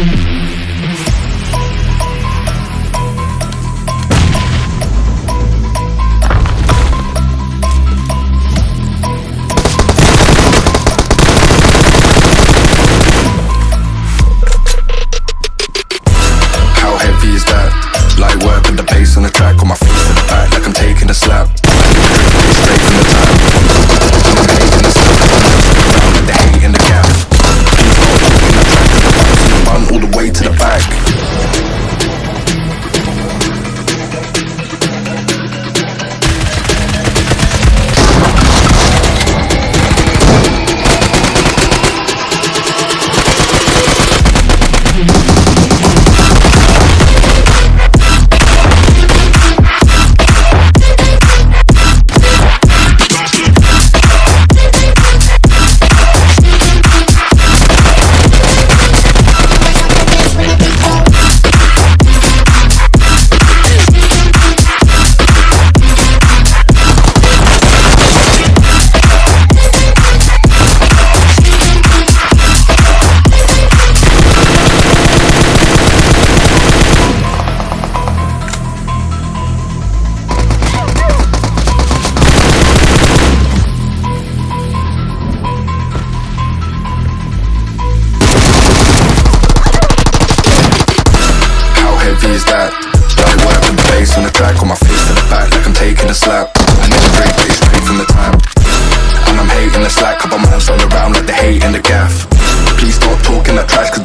How way to the bass on my face to the back like I'm taking a slap. I never break, but it's straight from the top. And I'm hating the slack Couple man on around like the hate in the gaff. Please stop talking that trash Cause